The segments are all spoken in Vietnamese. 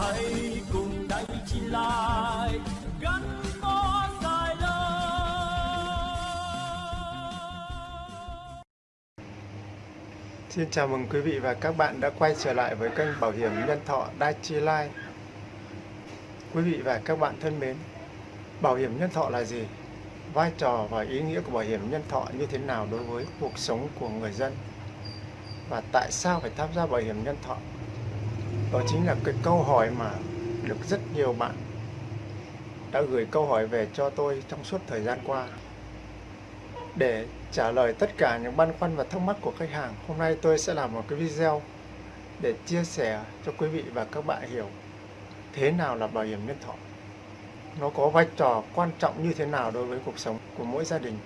hãy cùng đánh chi lại gắn bó dài lâu Xin chào mừng quý vị và các bạn đã quay trở lại với kênh Bảo hiểm Nhân thọ Dai Chi Lai Quý vị và các bạn thân mến, bảo hiểm nhân thọ là gì? Vai trò và ý nghĩa của bảo hiểm nhân thọ như thế nào đối với cuộc sống của người dân? Và tại sao phải tham gia bảo hiểm nhân thọ? Đó chính là cái câu hỏi mà được rất nhiều bạn đã gửi câu hỏi về cho tôi trong suốt thời gian qua. Để trả lời tất cả những băn khoăn và thắc mắc của khách hàng, hôm nay tôi sẽ làm một cái video để chia sẻ cho quý vị và các bạn hiểu thế nào là bảo hiểm nhân thọ. Nó có vai trò quan trọng như thế nào đối với cuộc sống của mỗi gia đình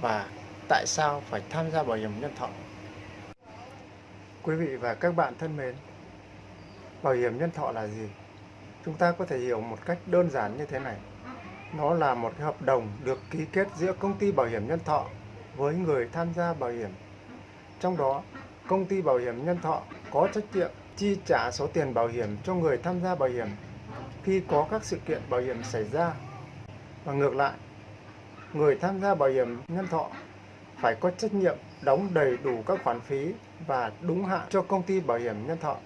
và tại sao phải tham gia bảo hiểm nhân thọ. Quý vị và các bạn thân mến, bảo hiểm nhân thọ là gì? Chúng ta có thể hiểu một cách đơn giản như thế này. Nó là một cái hợp đồng được ký kết giữa công ty bảo hiểm nhân thọ với người tham gia bảo hiểm. Trong đó, công ty bảo hiểm nhân thọ có trách nhiệm chi trả số tiền bảo hiểm cho người tham gia bảo hiểm khi có các sự kiện bảo hiểm xảy ra. Và ngược lại, người tham gia bảo hiểm nhân thọ phải có trách nhiệm đóng đầy đủ các khoản phí và đúng hạn cho công ty bảo hiểm nhân thọ.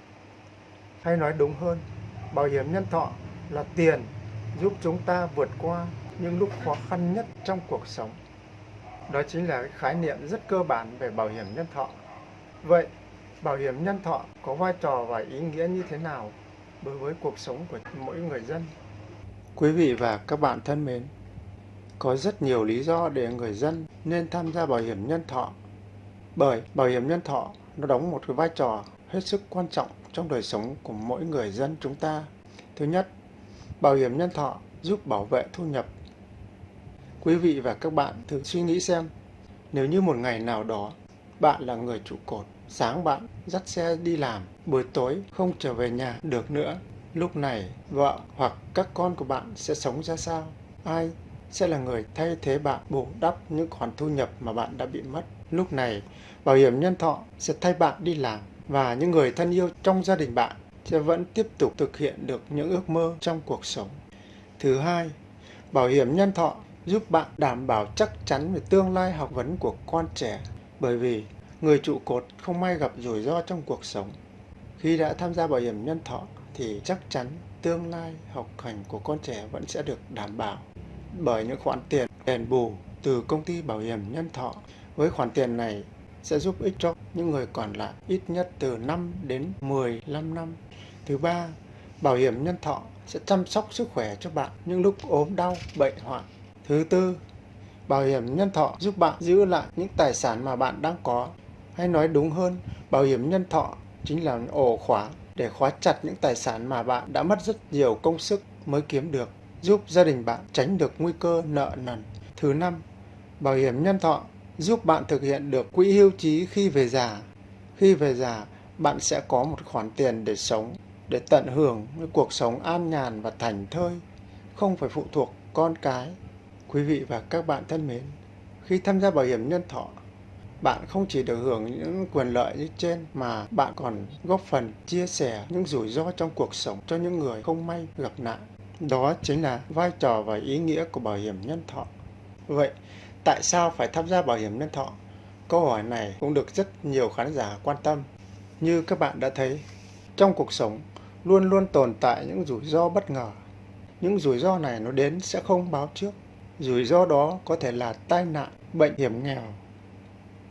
Hay nói đúng hơn, bảo hiểm nhân thọ là tiền giúp chúng ta vượt qua những lúc khó khăn nhất trong cuộc sống. Đó chính là cái khái niệm rất cơ bản về bảo hiểm nhân thọ. Vậy, bảo hiểm nhân thọ có vai trò và ý nghĩa như thế nào đối với cuộc sống của mỗi người dân? Quý vị và các bạn thân mến, có rất nhiều lý do để người dân nên tham gia bảo hiểm nhân thọ. Bởi bảo hiểm nhân thọ nó đóng một cái vai trò hết sức quan trọng trong đời sống của mỗi người dân chúng ta. Thứ nhất, bảo hiểm nhân thọ giúp bảo vệ thu nhập. Quý vị và các bạn thử suy nghĩ xem, nếu như một ngày nào đó bạn là người trụ cột, sáng bạn dắt xe đi làm, buổi tối không trở về nhà được nữa, lúc này vợ hoặc các con của bạn sẽ sống ra sao? Ai sẽ là người thay thế bạn bù đắp những khoản thu nhập mà bạn đã bị mất? Lúc này, bảo hiểm nhân thọ sẽ thay bạn đi làm và những người thân yêu trong gia đình bạn sẽ vẫn tiếp tục thực hiện được những ước mơ trong cuộc sống. Thứ hai, bảo hiểm nhân thọ giúp bạn đảm bảo chắc chắn về tương lai học vấn của con trẻ bởi vì người trụ cột không may gặp rủi ro trong cuộc sống. Khi đã tham gia bảo hiểm nhân thọ thì chắc chắn tương lai học hành của con trẻ vẫn sẽ được đảm bảo bởi những khoản tiền đền bù từ công ty bảo hiểm nhân thọ. Với khoản tiền này sẽ giúp ích cho những người còn lại ít nhất từ 5 đến 15 năm. Thứ ba, bảo hiểm nhân thọ sẽ chăm sóc sức khỏe cho bạn những lúc ốm đau, bệnh hoạn. Thứ tư, bảo hiểm nhân thọ giúp bạn giữ lại những tài sản mà bạn đang có. Hay nói đúng hơn, bảo hiểm nhân thọ chính là ổ khóa để khóa chặt những tài sản mà bạn đã mất rất nhiều công sức mới kiếm được, giúp gia đình bạn tránh được nguy cơ nợ nần. Thứ năm, bảo hiểm nhân thọ giúp bạn thực hiện được quỹ hưu trí khi về già. Khi về già, bạn sẽ có một khoản tiền để sống, để tận hưởng cuộc sống an nhàn và thành thơi, không phải phụ thuộc con cái. Quý vị và các bạn thân mến, khi tham gia bảo hiểm nhân thọ, bạn không chỉ được hưởng những quyền lợi như trên mà bạn còn góp phần chia sẻ những rủi ro trong cuộc sống cho những người không may gặp nạn. Đó chính là vai trò và ý nghĩa của bảo hiểm nhân thọ. Vậy, tại sao phải tham gia bảo hiểm nhân thọ? Câu hỏi này cũng được rất nhiều khán giả quan tâm. Như các bạn đã thấy, trong cuộc sống luôn luôn tồn tại những rủi ro bất ngờ. Những rủi ro này nó đến sẽ không báo trước. Rủi ro đó có thể là tai nạn, bệnh hiểm nghèo,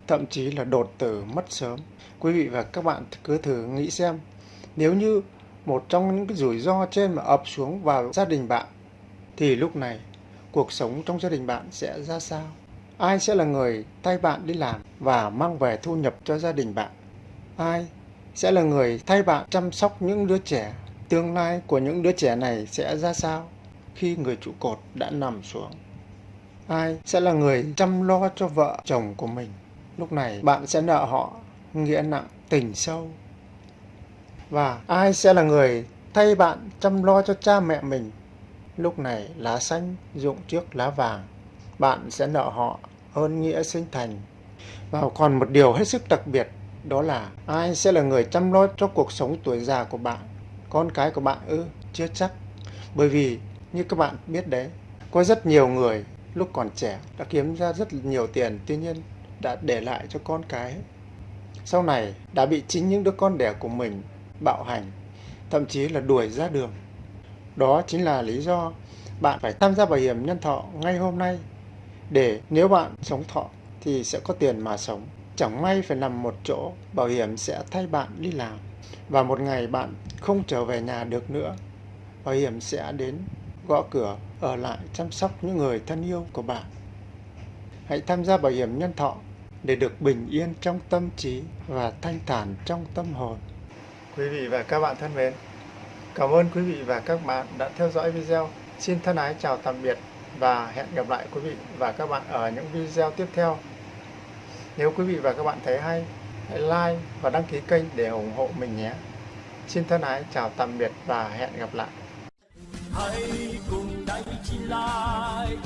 thậm chí là đột tử mất sớm. Quý vị và các bạn cứ thử nghĩ xem, nếu như một trong những cái rủi ro trên mà ập xuống vào gia đình bạn, thì lúc này cuộc sống trong gia đình bạn sẽ ra sao? Ai sẽ là người thay bạn đi làm và mang về thu nhập cho gia đình bạn? Ai sẽ là người thay bạn chăm sóc những đứa trẻ? Tương lai của những đứa trẻ này sẽ ra sao khi người trụ cột đã nằm xuống? Ai sẽ là người chăm lo cho vợ chồng của mình? Lúc này bạn sẽ nợ họ nghĩa nặng tình sâu. Và ai sẽ là người thay bạn chăm lo cho cha mẹ mình? Lúc này lá xanh dụng trước lá vàng. Bạn sẽ nợ họ ơn nghĩa sinh thành. Và còn một điều hết sức đặc biệt đó là ai sẽ là người chăm lo cho cuộc sống tuổi già của bạn con cái của bạn ư? Chưa chắc. Bởi vì như các bạn biết đấy, có rất nhiều người lúc còn trẻ đã kiếm ra rất nhiều tiền, tuy nhiên đã để lại cho con cái. Sau này đã bị chính những đứa con đẻ của mình bạo hành, thậm chí là đuổi ra đường. Đó chính là lý do bạn phải tham gia bảo hiểm nhân thọ ngay hôm nay để nếu bạn sống thọ thì sẽ có tiền mà sống. Chẳng may phải nằm một chỗ, bảo hiểm sẽ thay bạn đi làm. Và một ngày bạn không trở về nhà được nữa, bảo hiểm sẽ đến gõ cửa ở lại chăm sóc những người thân yêu của bạn. Hãy tham gia bảo hiểm nhân thọ để được bình yên trong tâm trí và thanh thản trong tâm hồn. Quý vị và các bạn thân mến, cảm ơn quý vị và các bạn đã theo dõi video. Xin thân ái chào tạm biệt và hẹn gặp lại quý vị và các bạn ở những video tiếp theo. Nếu quý vị và các bạn thấy hay, hãy like và đăng ký kênh để ủng hộ mình nhé. Xin thân ái chào tạm biệt và hẹn gặp lại. hãy cùng đánh chi lai